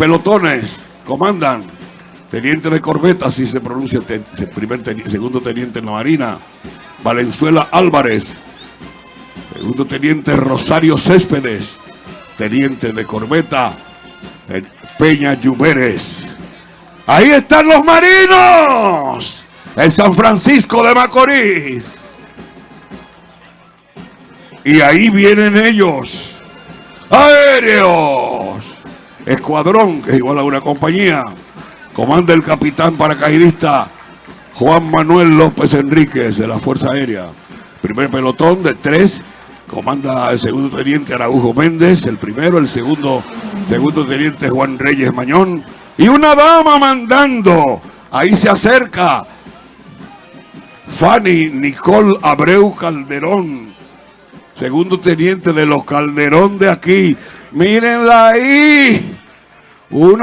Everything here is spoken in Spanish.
pelotones comandan. Teniente de corbeta, así se pronuncia, primer segundo teniente en la Marina. Valenzuela Álvarez. Segundo teniente Rosario Céspedes. Teniente de corbeta Peña Lluveres. Ahí están los marinos. En San Francisco de Macorís. Y ahí vienen ellos. Aéreos. Escuadrón, que es igual a una compañía. Comanda el capitán paracaidista Juan Manuel López Enríquez de la Fuerza Aérea. Primer pelotón de tres. Comanda el segundo teniente Araujo Méndez, el primero, el segundo, segundo teniente Juan Reyes Mañón. Y una dama mandando. Ahí se acerca Fanny Nicole Abreu Calderón, segundo teniente de los Calderón de aquí. Mírenla ahí. Una